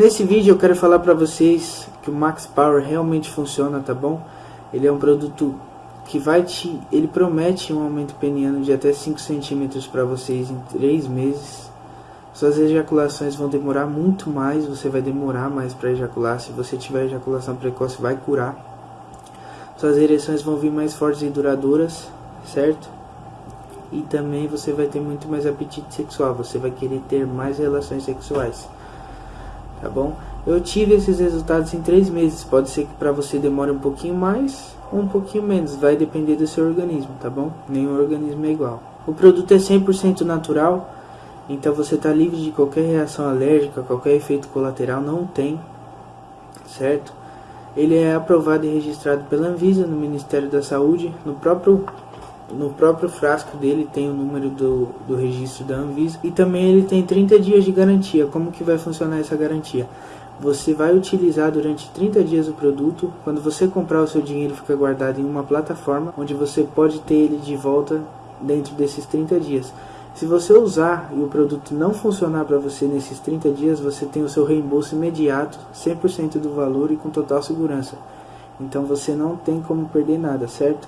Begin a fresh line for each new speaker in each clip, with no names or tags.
Nesse vídeo eu quero falar para vocês que o Max Power realmente funciona, tá bom? Ele é um produto que vai te... ele promete um aumento peniano de até 5 centímetros para vocês em 3 meses. Suas ejaculações vão demorar muito mais, você vai demorar mais para ejacular. Se você tiver ejaculação precoce, vai curar. Suas ereções vão vir mais fortes e duradouras, certo? E também você vai ter muito mais apetite sexual, você vai querer ter mais relações sexuais tá bom? Eu tive esses resultados em três meses, pode ser que para você demore um pouquinho mais ou um pouquinho menos, vai depender do seu organismo, tá bom? Nenhum organismo é igual. O produto é 100% natural, então você está livre de qualquer reação alérgica, qualquer efeito colateral, não tem, certo? Ele é aprovado e registrado pela Anvisa, no Ministério da Saúde, no próprio no próprio frasco dele tem o número do, do registro da Anvisa e também ele tem 30 dias de garantia. Como que vai funcionar essa garantia? Você vai utilizar durante 30 dias o produto. Quando você comprar o seu dinheiro fica guardado em uma plataforma onde você pode ter ele de volta dentro desses 30 dias. Se você usar e o produto não funcionar para você nesses 30 dias, você tem o seu reembolso imediato, 100% do valor e com total segurança. Então você não tem como perder nada, certo?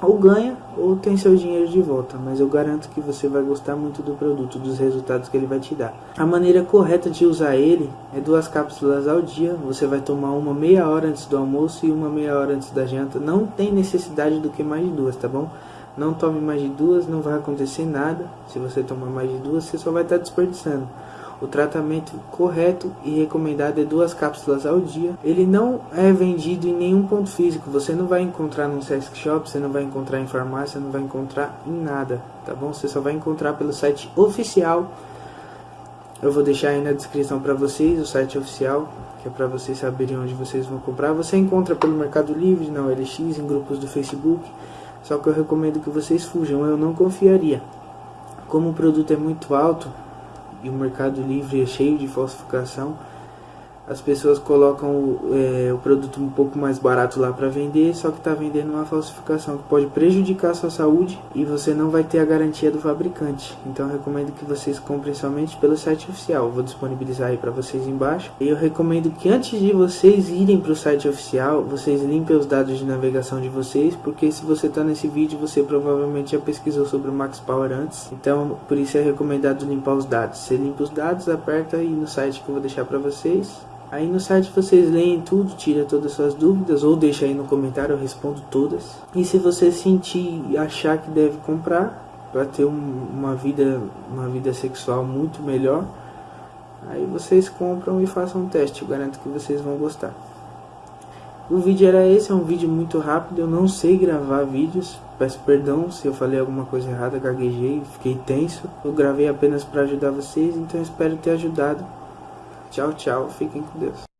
Ou ganha ou tem seu dinheiro de volta, mas eu garanto que você vai gostar muito do produto, dos resultados que ele vai te dar. A maneira correta de usar ele é duas cápsulas ao dia, você vai tomar uma meia hora antes do almoço e uma meia hora antes da janta, não tem necessidade do que mais de duas, tá bom? Não tome mais de duas, não vai acontecer nada, se você tomar mais de duas você só vai estar desperdiçando. O tratamento correto e recomendado é duas cápsulas ao dia. Ele não é vendido em nenhum ponto físico. Você não vai encontrar no sex shop, você não vai encontrar em farmácia, não vai encontrar em nada, tá bom? Você só vai encontrar pelo site oficial. Eu vou deixar aí na descrição para vocês o site oficial, que é para vocês saberem onde vocês vão comprar. Você encontra pelo Mercado Livre, na OLX, em grupos do Facebook. Só que eu recomendo que vocês fujam, eu não confiaria. Como o produto é muito alto, e o Mercado Livre é cheio de falsificação as pessoas colocam o, é, o produto um pouco mais barato lá para vender, só que está vendendo uma falsificação que pode prejudicar a sua saúde e você não vai ter a garantia do fabricante. Então recomendo que vocês comprem somente pelo site oficial. Vou disponibilizar aí para vocês embaixo. E eu recomendo que antes de vocês irem para o site oficial, vocês limpem os dados de navegação de vocês, porque se você está nesse vídeo, você provavelmente já pesquisou sobre o Max Power antes. Então por isso é recomendado limpar os dados. Você limpa os dados, aperta aí no site que eu vou deixar para vocês Aí no site vocês leem tudo, tira todas as suas dúvidas ou deixa aí no comentário, eu respondo todas. E se você sentir e achar que deve comprar para ter um, uma vida uma vida sexual muito melhor, aí vocês compram e façam um teste, eu garanto que vocês vão gostar. O vídeo era esse, é um vídeo muito rápido, eu não sei gravar vídeos, peço perdão se eu falei alguma coisa errada, gaguejei, fiquei tenso. Eu gravei apenas para ajudar vocês, então espero ter ajudado. Tchau, tchau. Fiquem com Deus.